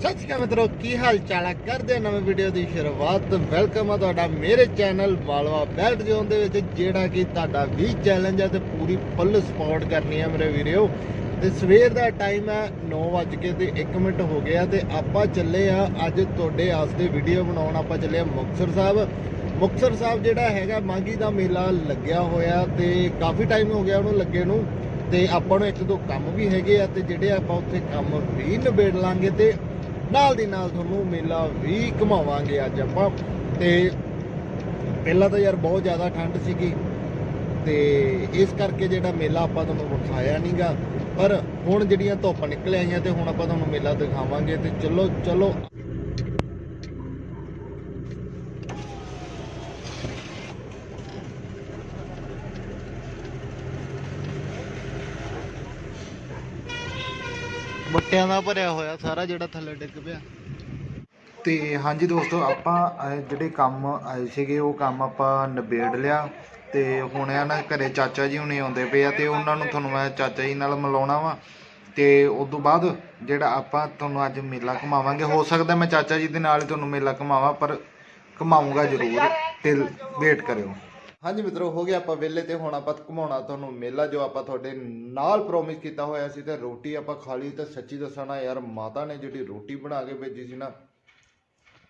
ਸਤਿ ਸ਼੍ਰੀ ਅਕਾਲ ਮਿੱਤਰੋ, ਕੀ ਹਾਲ ਚਾਲ ਆ? ਕਰਦੇ ਆ ਨਵੇਂ ਵੀਡੀਓ ਦੀ ਸ਼ੁਰੂਆਤ। ਵੈਲਕਮ ਆ ਤੁਹਾਡਾ ਮੇਰੇ ਚੈਨਲ ਬਾਲਵਾ ਬੈਲਟ ਜ਼ੋਨ ਦੇ ਵਿੱਚ, ਜਿਹੜਾ ਕਿ ਤੁਹਾਡਾ ਵੀ ਚੈਲੰਜ ਹੈ ਤੇ ਪੂਰੀ ਫੁੱਲ ਸਪੋਰਟ ਕਰਨੀ ਹੈ ਮੇਰੇ ਵੀਡੀਓ ਤੇ ਸਵੇਰ ਦਾ ਟਾਈਮ ਹੈ 9:00 ਤੇ 1 ਮਿੰਟ ਹੋ ਗਿਆ ਤੇ ਆਪਾਂ ਚੱਲੇ ਆ ਅੱਜ ਤੁਹਾਡੇ ਵਾਸਤੇ ਵੀਡੀਓ ਬਣਾਉਣ। ਆਪਾਂ ਚੱਲੇ ਆ ਮੁਕਤਸਰ ਸਾਹਿਬ। ਮੁਕਤਸਰ ਸਾਹਿਬ ਜਿਹੜਾ ਹੈਗਾ ਮਾਂਗੀ ਦਾ ਮੇਲਾ ਲੱਗਿਆ ਹੋਇਆ ਤੇ ਕਾਫੀ ਟਾਈਮ ਹੋ ਗਿਆ ਉਹਨੂੰ ਲੱਗੇ ਨੂੰ। ਤੇ ਆਪਾਂ ਨੂੰ ਇੱਕ ਦੋ ਕੰਮ ਵੀ ਹੈਗੇ ਆ ਤੇ ਜਿਹੜੇ ਆਪਾਂ ਉੱਥੇ ਕੰਮ ਵੀ ਨਿਬੇੜ ਲਾਂਗੇ ਤੇ ਨਾਲ ਦੀ ਨਾਲ ਤੁਹਾਨੂੰ ਮੇਲਾ ਵੀ ਘੁਮਾਵਾਂਗੇ ਅੱਜ ਆਪਾਂ। ਤੇ ਪਹਿਲਾਂ ਤਾਂ ਯਾਰ ਬਹੁਤ ਜ਼ਿਆਦਾ ਠੰਡ ਸੀਗੀ। ਤੇ ਇਸ ਕਰਕੇ ਜਿਹੜਾ ਮੇਲਾ ਆਪਾਂ ਤੁਹਾਨੂੰ ਵਿਖਾਇਆ ਨਹੀਂਗਾ ਪਰ ਹੁਣ ਜਿਹੜੀਆਂ ਧੁੱਪ ਨਿਕਲ ਆਈਆਂ ਤੇ ਹੁਣ ਆਪਾਂ ਤੁਹਾਨੂੰ ਮੇਲਾ ਦਿਖਾਵਾਂਗੇ ਤੇ ਚਲੋ ਚਲੋ। ਬੱਟਿਆਂ ਦਾ ਭਰਿਆ ਹੋਇਆ ਸਾਰਾ ਜਿਹੜਾ ਥੱਲੇ ਡਿੱਗ ਪਿਆ। ਤੇ ਹਾਂਜੀ ਦੋਸਤੋ ਆਪਾਂ ਅਹ, ਜਿਹੜੇ ਕੰਮ ਆਏ ਸੀਗੇ ਉਹ ਕੰਮ ਆਪਾਂ ਨਿਬੇੜ ਲਿਆ। ਤੇ ਹੁਣ ਆ ਨਾ ਘਰੇ ਚਾਚਾ ਜੀ ਹੁਣੇ ਆਉਂਦੇ ਪਏ ਆ ਤੇ ਉਹਨਾਂ ਨੂੰ ਤੁਹਾਨੂੰ ਮੈਂ ਚਾਚਾ ਜੀ ਨਾਲ ਮਿਲਾਉਣਾ ਵਾ। ਤੇ ਉਸ ਤੋਂ ਬਾਅਦ ਜਿਹੜਾ ਆਪਾਂ ਤੁਹਾਨੂੰ ਅੱਜ ਮੇਲਾ ਘੁਮਾਵਾਂਗੇ ਹੋ ਸਕਦਾ ਮੈਂ ਚਾਚਾ ਜੀ ਦੇ ਨਾਲ ਹੀ ਤੁਹਾਨੂੰ ਮੇਲਾ ਘੁਮਾਵਾਂ ਪਰ ਘੁਮਾਊਂਗਾ ਜ਼ਰੂਰ। ਤੇ ਵੇਟ ਕਰਿਓ। ਹਾਂਜੀ ਮਿੱਤਰੋ, ਹੋ ਗਿਆ ਆਪਾਂ ਵਿਹਲੇ ਤੇ ਹੁਣ ਆਪਾਂ ਘੁਮਾਉਣਾ ਤੁਹਾਨੂੰ ਮੇਲਾ ਜੋ ਆਪਾਂ ਤੁਹਾਡੇ ਨਾਲ ਪ੍ਰੋਮਿਸ ਕੀਤਾ ਹੋਇਆ ਸੀ ਤੇ ਰੋਟੀ ਆਪਾਂ ਖਾ ਲਈ ਤੇ ਸੱਚੀ ਦੱਸਣਾ ਯਾਰ ਮਾਤਾ ਨੇ ਜਿਹੜੀ ਰੋਟੀ ਬਣਾ ਕੇ ਭੇਜੀ ਸੀ ਨਾ,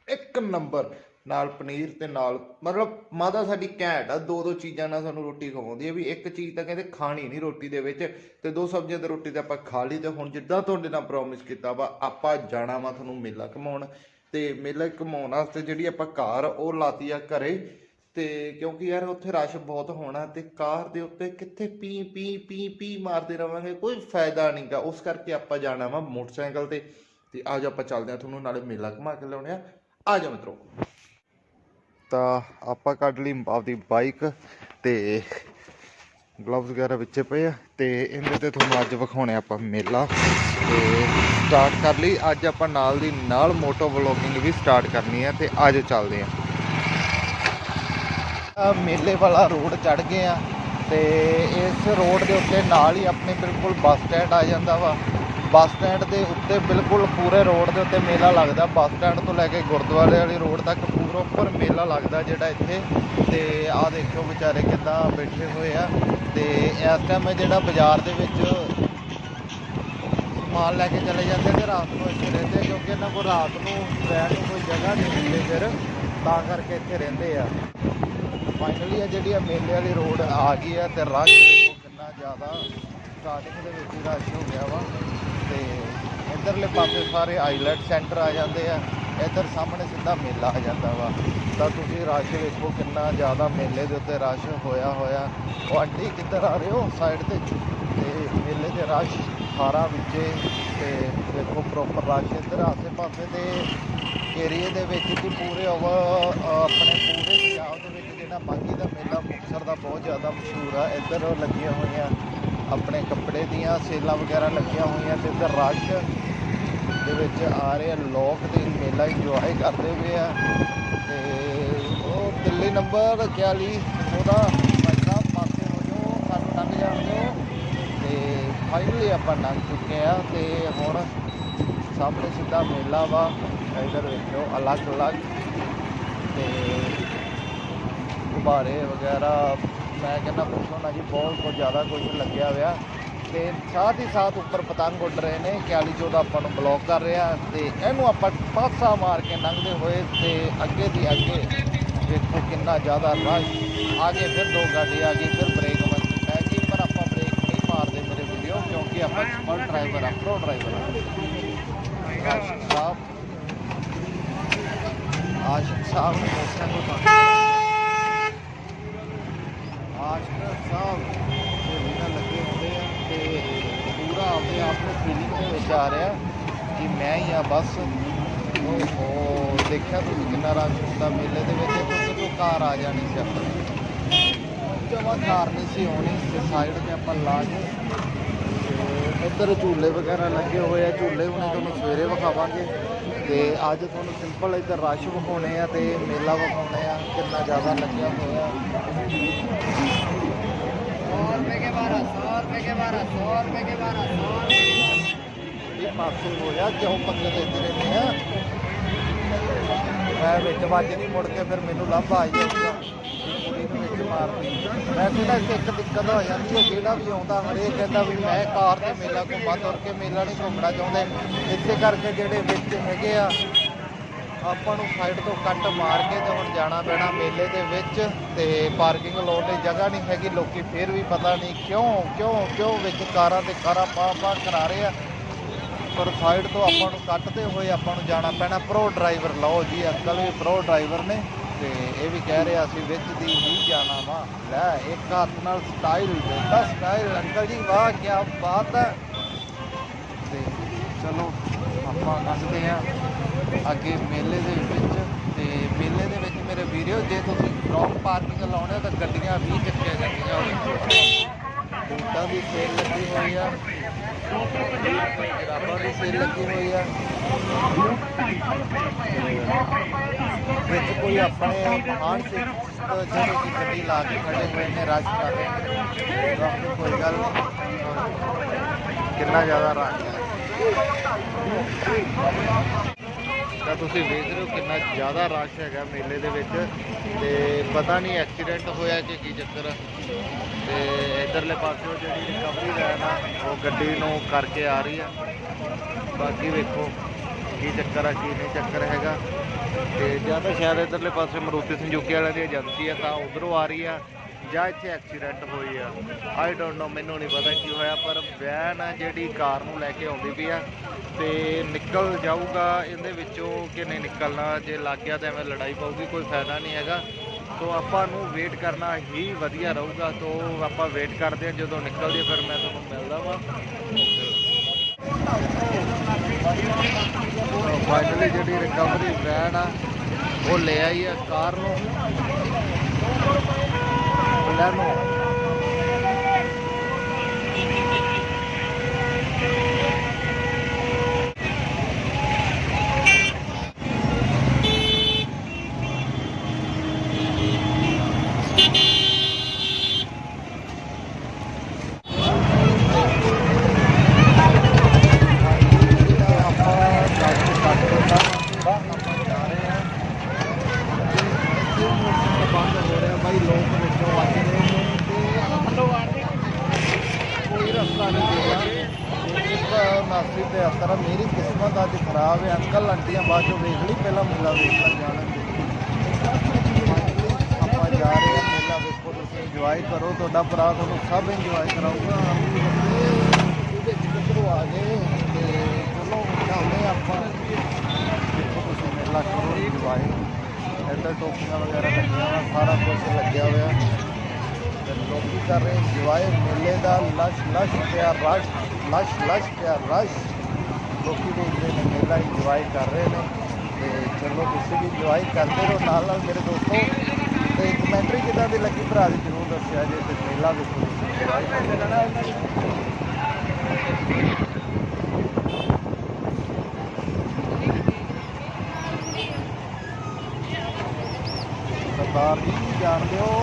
ਇੱਕ ਨੰਬਰ ਨਾਲ ਪਨੀਰ ਤੇ ਨਾਲ ਮਤਲਬ ਮਾਤਾ ਸਾਡੀ ਘੈਂਟ ਆ ਦੋ ਦੋ ਚੀਜ਼ਾਂ ਨਾਲ ਸਾਨੂੰ ਰੋਟੀ ਖਵਾਉਂਦੀ ਹੈ ਵੀ ਇੱਕ ਚੀਜ਼ ਤਾਂ ਕਹਿੰਦੇ ਖਾਣੀ ਨਹੀਂ ਰੋਟੀ ਦੇ ਵਿੱਚ ਤੇ ਦੋ ਸਬਜ਼ੀਆਂ ਤੇ ਰੋਟੀ ਤੇ ਆਪਾਂ ਖਾ ਲਈ ਤੇ ਹੁਣ ਜਿੱਦਾਂ ਤੁਹਾਡੇ ਨਾਲ ਪ੍ਰੋਮਿਸ ਕੀਤਾ ਵਾ, ਆਪਾਂ ਜਾਣਾ ਵਾ ਤੁਹਾਨੂੰ ਮੇਲਾ ਘਮਾਉਣ ਤੇ ਮੇਲਾ ਘਮਾਉਣ ਵਾਸਤੇ ਜਿਹੜੀ ਆਪਾਂ ਕਾਰ ਉਹ ਲਾਤੀ ਆ ਘਰੇ ਤੇ ਕਿਉਂਕਿ ਯਾਰ ਉੱਥੇ ਰਸ਼ ਬਹੁਤ ਹੋਣਾ ਤੇ ਕਾਰ ਦੇ ਉੱਤੇ ਕਿੱਥੇ ਪੀ ਪੀ ਪੀ ਪੀ ਮਾਰਦੇ ਰਵਾਂਗੇ, ਕੋਈ ਫਾਇਦਾ ਨਹੀਂਗਾ। ਉਸ ਕਰਕੇ ਆਪਾਂ ਜਾਣਾ ਵਾ ਮੋਟਰਸਾਈਕਲ ਤੇ। ਤੇ ਅੱਜ ਆਪਾਂ ਚੱਲਦੇ ਆ ਤੁਹਾਨੂੰ ਨਾਲੇ ਮੇਲਾ ਘੁਮਾ ਕੇ ਲਿਆਉਣੇ ਆ। ਆ ਜਾ ਮਿੱਤਰੋ। ਤਾਂ ਆਪਾਂ ਕੱਢ ਲਈ ਆਪਦੀ ਬਾਈਕ ਤੇ ਗਲਵਸ ਵਗੈਰਾ ਵਿੱਚੇ ਪਏ ਆ ਤੇ ਇਹਦੇ ਤੇ ਤੁਹਾਨੂੰ ਅੱਜ ਵਿਖਾਉਣੇ ਆਪਾਂ ਮੇਲਾ। ਤੇ ਸਟਾਰਟ ਕਰ ਲਈ। ਅੱਜ ਆਪਾਂ ਨਾਲ ਦੀ ਨਾਲ ਮੋਟੋ ਵਲੋਗਿੰਗ ਵੀ ਸਟਾਰਟ ਕਰਨੀ ਹੈ ਤੇ ਅੱਜ ਚੱਲਦੇ ਆ ਆ। ਮੇਲੇ ਵਾਲਾ ਰੋਡ ਚੜ ਗਏ ਆ ਤੇ ਇਸ ਰੋਡ ਦੇ ਉੱਤੇ ਨਾਲ ਹੀ ਆਪਣੇ ਬਿਲਕੁਲ ਬੱਸ ਸਟੈਂਡ ਆ ਜਾਂਦਾ ਵਾ। ਬੱਸ ਸਟੈਂਡ ਦੇ ਉੱਤੇ ਬਿਲਕੁਲ ਪੂਰੇ ਰੋਡ ਦੇ ਉੱਤੇ ਮੇਲਾ ਲੱਗਦਾ। ਬੱਸ ਸਟੈਂਡ ਤੋਂ ਲੈ ਕੇ ਗੁਰਦੁਆਰੇ ਵਾਲੀ ਰੋਡ ਤੱਕ ਪੂਰਾ ਉੱਪਰ ਮੇਲਾ ਲੱਗਦਾ ਜਿਹੜਾ ਇੱਥੇ। ਤੇ ਆਹ ਦੇਖੋ ਵਿਚਾਰੇ ਕਿੱਦਾਂ ਬੈਠੇ ਹੋਏ ਆ। ਤੇ ਇਸ ਟਾਈਮ ਜਿਹੜਾ ਬਾਜ਼ਾਰ ਦੇ ਵਿੱਚ ਸਮਾਨ ਲੈ ਕੇ ਚਲੇ ਜਾਂਦੇ ਤੇ ਰਾਤ ਨੂੰ ਇੱਥੇ ਰਹਿੰਦੇ ਕਿਉਂਕਿ ਇਹਨਾਂ ਕੋਲ ਰਾਤ ਨੂੰ ਰਹਿਣ ਨੂੰ ਕੋਈ ਜਗ੍ਹਾ ਨਹੀਂ ਮਿਲਦੀ ਫਿਰ। ਤਾਂ ਕਰਕੇ ਇੱਥੇ ਰਹਿੰਦੇ ਆ। ਫਾਈਨਲੀ ਆ ਜਿਹੜੀ ਆ ਮੇਲੇ ਵਾਲੀ ਰੋਡ ਆ ਗਈ ਆ ਤੇ ਰਸ਼ ਦੇਖੋ ਕਿੰਨਾ ਜ਼ਿਆਦਾ। ਸਟਾਰਟਿੰਗ ਦੇ ਵਿੱਚ ਹੀ ਰਸ਼ ਹੋ ਗਿਆ ਵਾ। ਤੇ ਇਧਰਲੇ ਪਾਸੇ ਸਾਰੇ ਆਈਲੈਟ ਸੈਂਟਰ ਆ ਜਾਂਦੇ ਆ। ਇਧਰ ਸਾਹਮਣੇ ਸਿੱਧਾ ਮੇਲਾ ਆ ਜਾਂਦਾ ਵਾ। ਤਾਂ ਤੁਸੀਂ ਰਸ਼ ਵੇਖੋ ਕਿੰਨਾ ਜ਼ਿਆਦਾ ਮੇਲੇ ਦੇ ਉੱਤੇ ਰਸ਼ ਹੋਇਆ ਹੋਇਆ। ਉਹ ਆਂਟੀ ਕਿੱਧਰ ਆ ਰਹੇ ਹੋ? ਸਾਈਡ ਤੇ। ਤੇ ਮੇਲੇ ਦੇ ਰਸ਼ ਸਾਰਾ ਵਿੱਚੇ। ਤੇ ਦੇਖੋ ਪ੍ਰੋਪਰ ਰਸ਼ ਇੱਧਰ ਆਸੇ ਪਾਸੇ ਦੇ ਏਰੀਏ ਦੇ ਵਿੱਚ ਕਿ ਪੂਰੇ ਓਵਰ ਆਪਣੇ ਪੂਰੇ ਪੰਜਾਬ ਦੇ ਵਿੱਚ ਜਿਹੜਾ ਮਾਘੀ ਦਾ ਮੇਲਾ ਮੁਕਤਸਰ ਦਾ ਬਹੁਤ ਜ਼ਿਆਦਾ ਮਸ਼ਹੂਰ ਆ। ਇੱਧਰ ਲੱਗੀਆਂ ਹੋਈਆਂ ਆਪਣੇ ਕੱਪੜੇ ਦੀਆਂ ਸੇਲਾਂ ਵਗੈਰਾ ਲੱਗੀਆਂ ਹੋਈਆਂ ਤੇ ਇੱਧਰ ਰਸ਼ ਦੇ ਵਿੱਚ ਆ ਰਹੇ ਆ। ਲੋਕ ਤੇ ਮੇਲਾ ਇੰਜੋਏ ਕਰਦੇ ਹੋਏ ਆ। ਤੇ ਉਹ ਦਿੱਲੀ ਨੰਬਰ 41 ਉਹਦਾ ਭਾਈ ਸਾਹਿਬ ਪਾਸੇ ਹੋ ਜੋ ਸਾਨੂੰ ਲੰਘ ਜਾਣ ਤੇ ਫਾਈਨਲੀ ਆਪਾਂ ਲੰਘ ਚੁੱਕੇ ਆ ਤੇ ਹੁਣ ਸਾਹਮਣੇ ਸਿੱਧਾ ਮੇਲਾ ਵਾ, ਇਧਰ ਵੇਖੋ ਅਲੱਗ ਅਲੱਗ ਤੇ ਗੁਬਾਰੇ ਵਗੈਰਾ। ਮੈਂ ਕਹਿੰਦਾ ਪੁੱਛੋ ਨਾ ਜੀ, ਬਹੁਤ ਕੁਝ ਜ਼ਿਆਦਾ ਕੁਝ ਲੱਗਿਆ ਹੋਇਆ। ਤੇ ਸਾਥ ਹੀ ਸਾਥ ਉੱਪਰ ਪਤੰਗ ਉੱਡ ਰਹੇ ਨੇ 41 ਦਾ ਆਪਾਂ ਨੂੰ ਬਲੌਕ ਕਰ ਰਿਹਾ ਤੇ ਇਹਨੂੰ ਆਪਾਂ ਪਾਸਾ ਮਾਰ ਕੇ ਲੰਘਦੇ ਹੋਏ ਤੇ ਅੱਗੇ ਦੀ ਅੱਗੇ ਦੇਖੋ ਕਿੰਨਾ ਜ਼ਿਆਦਾ ਰਸ਼। ਆਗੇ ਫਿਰ ਦੋ ਗਾੜੀ ਆ ਗਈ ਫਿਰ ਬ੍ਰੇਕ ਵੱਜੀ ਪੈ ਗਈ ਪਰ ਆਪਾਂ ਬ੍ਰੇਕ ਨਹੀਂ ਮਾਰਦੇ ਮੇਰੇ ਵੀਡੀਓ ਕਿਉਂਕਿ ਆਪਾਂ ਐਕਸਪਰਟ ਡਰਾਈਵਰ ਆ ਪ੍ਰੋ ਡਰਾਈਵਰ ਆ। ਆਸ਼ਿਕ ਸਾਹਿਬ ਆਸ਼ਿਕ ਸਾਹਿਬ ਨੇ ਮੋਟਰਸਾਈਕਲ ਬੰਦ ਸਾਹਿਬ ਦੇ ਵੀਰਾਂ ਲੱਗੇ ਹੁੰਦੇ ਆ ਤੇ ਪੂਰਾ ਆਪਣੇ ਆਪ ਨੂੰ ਫੀਲਿੰਗ ਦੇ ਵਿੱਚ ਆ ਰਿਹਾ ਕਿ ਮੈਂ ਹੀ ਆ ਬਸ ਉਹ ਦੇਖਿਆ ਤੁਸੀਂ ਕਿੰਨਾ ਰਸ਼ ਹੁੰਦਾ ਮੇਲੇ ਦੇ ਵਿੱਚ ਕਿਉਂਕਿ ਤੋਂ ਕਾਰ ਆ ਜਾਣੀ ਸੀ ਆਪਣੀ ਜਮਾ ਕਾਰ ਨਹੀਂ ਸੀ ਆਉਣੀ ਤੇ ਸਾਈਡ ਤੇ ਆਪਾਂ ਲਾ ਕੇ ਇੱਧਰ ਝੂਲੇ ਵਗੈਰਾ ਲੱਗੇ ਹੋਏ ਆ ਝੂਲੇ ਹੁਣੇ ਤੁਹਾਨੂੰ ਸਵੇਰੇ ਵਿਖਾਵਾਂਗੇ। ਤੇ ਅੱਜ ਤੁਹਾਨੂੰ ਸਿੰਪਲ ਇੱਧਰ ਰਸ਼ ਵਿਖਾਉਣੇ ਆ ਤੇ ਮੇਲਾ ਵਿਖਾਉਣੇ ਆ ਕਿੰਨਾ ਜ਼ਿਆਦਾ ਲੱਗਿਆ ਹੋਇਆ। 100 ਰੁਪਏ ਕੇ 12 100 ਰੁਪਏ ਕੇ 12 100 ਰੁਪਏ ਕੇ 12 100 ਇਹ ਪਾਸੋਂ ਹੋਇਆ ਕਿਉਂ ਪੰਗੇ ਲੈਂਦੇ ਰਹਿੰਦੇ ਆ? ਮੈਂ ਵਿੱਚ ਵੱਜ ਨਹੀਂ ਮੁੜ ਕੇ ਫਿਰ ਮੈਨੂੰ ਲੱਭ ਆ ਜਾਊਗਾ ਵੀ ਕੁੜੀ ਨੂੰ ਵਿੱਚ ਮਾਰਦੀ। ਮੈਂ ਕਹਿੰਦਾ ਕਿ ਇੱਕ ਦਿੱਕਤ ਹੋ ਜਾਂਦੀ ਹੈ, ਜਿਹੜਾ ਵੀ ਆਉਂਦਾ, ਹਰੇਕ ਕਹਿੰਦਾ ਵੀ ਮੈਂ ਕਾਰ ਤੇ ਮੇਲਾ ਘੁੰਮਾ ਤੁਰ ਕੇ ਮੇਲਾ ਨਹੀਂ ਘੁੰਮਣਾ ਚਾਹੁੰਦੇ। ਇਸੇ ਕਰਕੇ ਜਿਹੜੇ ਵਿੱਚ ਹੈਗੇ ਆ, ਆਪਾਂ ਨੂੰ ਸਾਈਡ ਤੋਂ ਕੱਟ ਮਾਰ ਕੇ ਤੇ ਹੁਣ ਜਾਣਾ ਪੈਣਾ ਮੇਲੇ ਦੇ ਵਿੱਚ ਤੇ ਪਾਰਕਿੰਗ ਲਾਉਣ ਲਈ ਜਗ੍ਹਾ ਨਹੀਂ ਹੈਗੀ। ਲੋਕੀ ਫੇਰ ਵੀ ਪਤਾ ਨਹੀਂ ਕਿਉਂ ਕਿਉਂ ਕਿਉਂ ਵਿੱਚ ਕਾਰਾਂ ਤੇ ਕਾਰਾਂ ਪਾ ਪਾ ਕਰਾ ਰਹੇ ਆ। ਪਰ ਸਾਈਡ ਤੋਂ ਆਪਾਂ ਨੂੰ ਕੱਟਦੇ ਹੋਏ ਆਪਾਂ ਨੂੰ ਜਾਣਾ ਪੈਣਾ ਪ੍ਰੋ ਡਰਾਈਵਰ ਲਓ ਜੀ, ਅੰਕਲ ਵੀ ਪ੍ਰੋ ਡਰਾਈਵਰ ਨੇ ਤੇ ਇਹ ਵੀ ਕਹਿ ਰਿਹਾ ਅਸੀਂ ਵਿੱਚ ਦੀ ਹੀ ਜਾਣਾ ਵਾ। ਲੈ, ਇੱਕ ਹੱਥ ਨਾਲ ਸਟਾਈਲ ਬੇਟਾ ਸਟਾਈਲ ਅੰਕਲ ਜੀ, ਵਾਹ ਕੀ ਬਾਤ ਹੈ। ਤੇ ਚਲੋ, ਆਪਾਂ ਲੰਘਦੇ ਆ ਅੱਗੇ ਮੇਲੇ ਦੇ ਵਿੱਚ। ਤੇ ਮੇਲੇ ਦੇ ਵਿੱਚ ਮੇਰੇ ਵੀਡੀਓ ਜੇ ਤੁਸੀਂ ਰੌਂਗ ਪਾਰਕਿੰਗ ਲਾਉਣੇ ਹੋ ਤਾਂ ਗੱਡੀਆਂ ਵੀ ਚੱਕੀਆਂ ਜਾਂਦੀਆਂ ਹੋਣਗੀਆਂ। ਬੂਟਾਂ ਦੀ ਸੇਲ ਲੱਗੀ ਹੋਈ ਆ। ਜਰਾਬਾਂ ਦੀ ਸੇਲ ਲੱਗੀ ਹੋਈ ਆ ਵਿੱਚ ਕੋਈ ਆਪਣੇ ਆਣ ਸੇ ਜਿਹੜੇ ਕਿ ਗੱਡੀ ਲਾ ਕੇ ਖੜੇ ਹੋਏ ਨੇ, ਰਸ਼ ਕਰ ਰਹੇ ਨੇ ਕੋਈ ਗੱਲ ਕਿੰਨਾ ਜ਼ਿਆਦਾ ਰਸ਼ ਹੈ। ਤਾਂ ਤੁਸੀਂ ਵੇਖ ਰਹੇ ਹੋ ਕਿੰਨਾ ਜ਼ਿਆਦਾ ਰਸ਼ ਹੈਗਾ ਮੇਲੇ ਦੇ ਵਿੱਚ ਤੇ ਪਤਾ ਨਹੀਂ ਐਕਸੀਡੈਂਟ ਹੋਇਆ ਕਿ ਕੀ ਚੱਕਰ ਆ। ਤੇ ਇਧਰਲੇ ਪਾਸੇ ਜਿਹੜੀ ਰਿਕਵਰੀ ਵੈਨ ਆ, ਉਹ ਗੱਡੀ ਨੂੰ ਕਰਕੇ ਆ ਰਹੀ ਆ। ਬਾਕੀ ਵੇਖੋ ਕੀ ਚੱਕਰ ਆ, ਕੀ ਨਹੀਂ ਚੱਕਰ ਹੈਗਾ। ਤੇ ਜਾਂ ਤਾਂ ਸ਼ਾਇਦ ਇਧਰਲੇ ਪਾਸੇ ਮਰੂਤੀ ਸੰਜੂਕੀ ਵਾਲਿਆਂ ਦੀ ਏਜੰਸੀ ਆ, ਤਾਂ ਉਧਰੋਂ ਆ ਰਹੀ ਆ। ਜਾਂ ਇੱਥੇ ਐਕਸੀਡੈਂਟ ਹੋਈ ਆ ਆਈ ਡੋਨਟ ਨੋ ਮੈਨੂੰ ਨਹੀਂ ਪਤਾ ਕੀ ਹੋਇਆ, ਪਰ ਵੈਨ ਆ ਜਿਹੜੀ ਕਾਰ ਨੂੰ ਲੈ ਕੇ ਆਉਂਦੀ ਪਈ ਆ ਤੇ ਨਿਕਲ ਜਾਊਗਾ, ਇਹਦੇ ਵਿੱਚੋਂ ਕਿ ਨਹੀਂ ਨਿਕਲਣਾ, ਜੇ ਲੱਗ ਗਿਆ ਤਾਂ ਐਵੇਂ ਲੜਾਈ ਪਊਗੀ, ਕੋਈ ਫਾਇਦਾ ਨਹੀਂ ਹੈਗਾ। ਸੋ ਆਪਾਂ ਨੂੰ ਵੇਟ ਕਰਨਾ ਹੀ ਵਧੀਆ ਰਹੂਗਾ ਸੋ ਆਪਾਂ ਵੇਟ ਕਰਦੇ ਹਾਂ, ਜਦੋਂ ਨਿਕਲਦੀ ਫਿਰ ਮੈਂ ਤੁਹਾਨੂੰ ਮਿਲਦਾ ਵਾਂ। ਫਾਈਨਲੀ ਜਿਹੜੀ ਰਿਕਵਰੀ ਵੈਨ ਆ, ਉਹ ਲੈ ਆਈ ਆ ਕਾਰ ਨੂੰ। ਲੈ ਨੂੰ ਬਾਈ ਲੋਕ ਵਿੱਚੋਂ ਵੱਜ ਰਹੇ ਨੇ ਤੇ ਕੋਈ ਰਸਤਾ ਨਹੀਂ ਦੇ ਰਿਹਾ ਇੱਕ ਨਾਸੀ ਤੇ ਅਸਰ ਮੇਰੀ ਕਿਸਮਤ ਅੱਜ ਖਰਾਬ ਹੈ, ਅੰਕਲ ਆਂਟੀਆਂ ਬਾਅਦ ਚੋਂ ਵੇਖ ਲਈ, ਪਹਿਲਾਂ ਮੇਲਾ ਵੇਖ ਲੈ ਜਾਣ। ਆਪਾਂ ਜਾ ਰਹੇ ਹਾਂ ਮੇਲਾ ਵੇਖੋ, ਤੁਸੀਂ ਇੰਜੋਏ ਕਰੋ, ਤੁਹਾਡਾ ਭਰਾ ਤੁਹਾਨੂੰ ਸਭ ਇੰਜੋਏ ਕਰਾਊਗਾ। ਉਹਦੇ ਕਿੱਧਰੋਂ ਆ ਗਏ, ਤੇ ਚਲੋ ਚੱਲਦੇ ਹਾਂ ਆਪਾਂ। ਦੇਖੋ ਤੁਸੀਂ ਮੇਲਾ ਕਰੋ ਇੰਜੋਏ ਇੱਧਰ ਟੋਪੀਆਂ ਵਗੈਰਾ ਲੱਗੀਆਂ ਹੋਈਆਂ, ਸਾਰਾ ਕੁਝ ਲੱਗਿਆ ਹੋਇਆ। ਤੇ ਲੋਕੀ ਕਰ ਰਹੇ ਇੰਜੋਏ ਮੇਲੇ ਦਾ ਲਸ਼ ਲਸ਼ ਪਿਆ ਰਸ਼ ਲਸ਼ ਲਸ਼ ਪਿਆ ਰਸ਼ ਲੋਕੀ ਦੇਖਦੇ ਨੇ ਮੇਲਾ ਇੰਜੋਏ ਕਰ ਰਹੇ ਨੇ। ਤੇ ਚਲੋ ਤੁਸੀਂ ਵੀ ਇੰਜੋਏ ਕਰਦੇ ਰਹੋ ਨਾਲ ਨਾਲ ਮੇਰੇ ਦੋਸਤੋ। ਤੇ ਕਮੈਂਟਰੀ ਕਿਦਾਂ ਦੀ ਲੱਗੀ ਭਰਾ ਦੀ ਜ਼ਰੂਰ ਦੱਸਿਆ ਜੇ ਤੇ ਮੇਲਾ ਵੇਖੋ ਤੁਸੀਂ enjoy ਕਰਦੇ ਸਰਦਾਰ ਜੀ, ਜਾਣਦੇ ਹੋ